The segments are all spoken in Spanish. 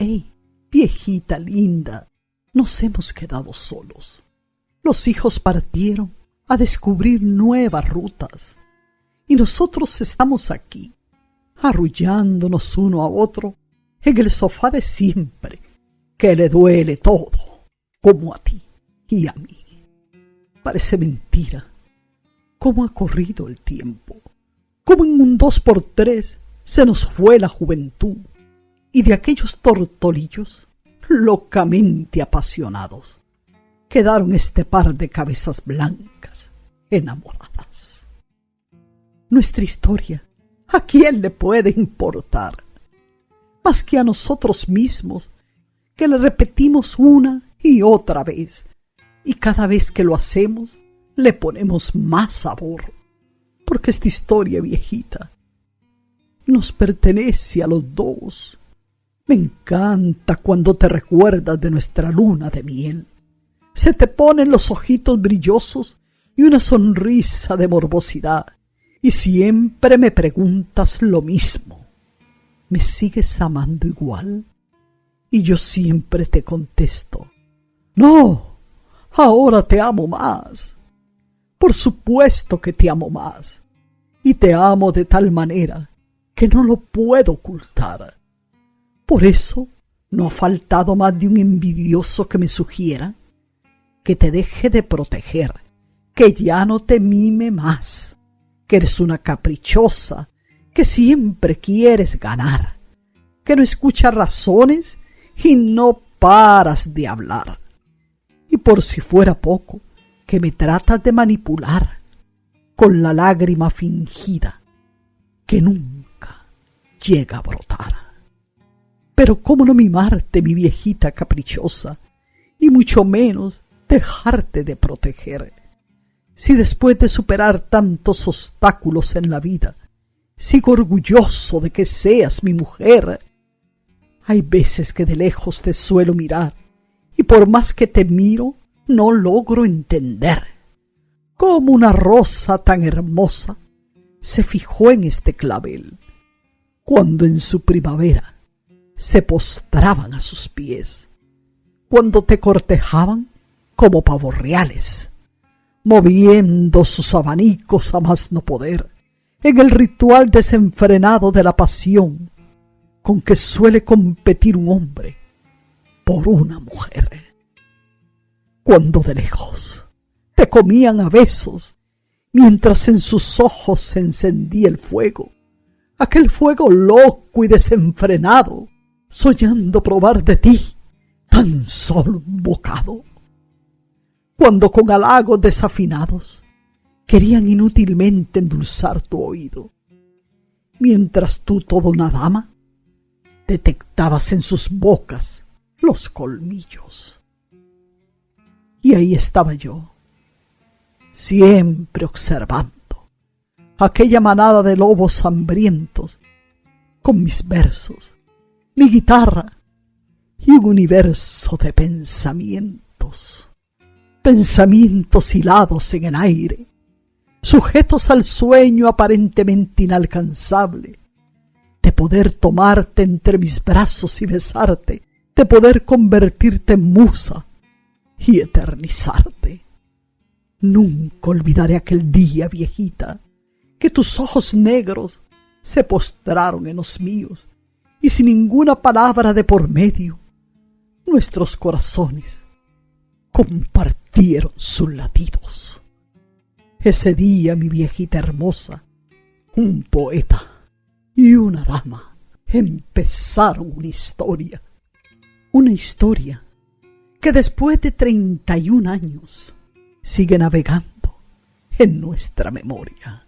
¡Ey, viejita linda! Nos hemos quedado solos. Los hijos partieron a descubrir nuevas rutas y nosotros estamos aquí, arrullándonos uno a otro en el sofá de siempre, que le duele todo, como a ti y a mí. Parece mentira cómo ha corrido el tiempo, cómo en un dos por tres se nos fue la juventud y de aquellos tortolillos locamente apasionados quedaron este par de cabezas blancas enamoradas. Nuestra historia, ¿a quién le puede importar? Más que a nosotros mismos, que le repetimos una y otra vez, y cada vez que lo hacemos le ponemos más sabor, porque esta historia viejita nos pertenece a los dos. Me encanta cuando te recuerdas de nuestra luna de miel. Se te ponen los ojitos brillosos y una sonrisa de morbosidad, y siempre me preguntas lo mismo. ¿Me sigues amando igual? Y yo siempre te contesto, no, ahora te amo más. Por supuesto que te amo más. Y te amo de tal manera que no lo puedo ocultar. Por eso no ha faltado más de un envidioso que me sugiera que te deje de proteger, que ya no te mime más, que eres una caprichosa, que siempre quieres ganar, que no escuchas razones y no paras de hablar. Y por si fuera poco, que me tratas de manipular con la lágrima fingida que nunca llega a brotar. Pero cómo no mimarte, mi viejita caprichosa, y mucho menos dejarte de proteger. Si después de superar tantos obstáculos en la vida, sigo orgulloso de que seas mi mujer, hay veces que de lejos te suelo mirar, y por más que te miro, no logro entender cómo una rosa tan hermosa se fijó en este clavel, cuando en su primavera se postraban a sus pies, cuando te cortejaban como pavos reales, moviendo sus abanicos a más no poder, en el ritual desenfrenado de la pasión con que suele competir un hombre por una mujer. Cuando de lejos te comían a besos, mientras en sus ojos se encendía el fuego, aquel fuego loco y desenfrenado, soñando probar de ti tan solo un bocado. Cuando con halagos desafinados querían inútilmente endulzar tu oído, mientras tú, toda una dama, detectabas en sus bocas los colmillos. Y ahí estaba yo, siempre observando aquella manada de lobos hambrientos, con mis versos, mi guitarra y un universo de pensamientos, pensamientos hilados en el aire, sujetos al sueño aparentemente inalcanzable, de poder tomarte entre mis brazos y besarte, de poder convertirte en musa, y eternizarte. Nunca olvidaré aquel día, viejita, que tus ojos negros se postraron en los míos y sin ninguna palabra de por medio, nuestros corazones compartieron sus latidos. Ese día, mi viejita hermosa, un poeta y una dama empezaron una historia, una historia que después de 31 años sigue navegando en nuestra memoria.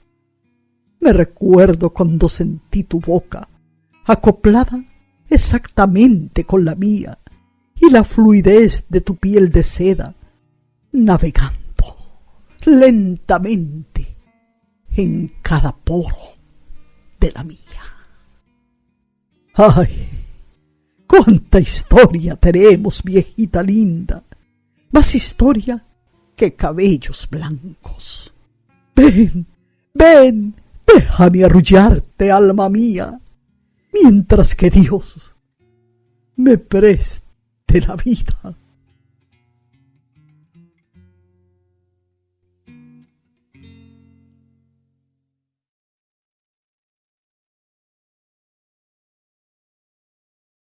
Me recuerdo cuando sentí tu boca acoplada exactamente con la mía y la fluidez de tu piel de seda navegando lentamente en cada poro de la mía. ¡Ay! ¡Cuánta historia tenemos, viejita linda! Más historia que cabellos blancos. Ven, ven, déjame arrullarte, alma mía, mientras que Dios me preste la vida.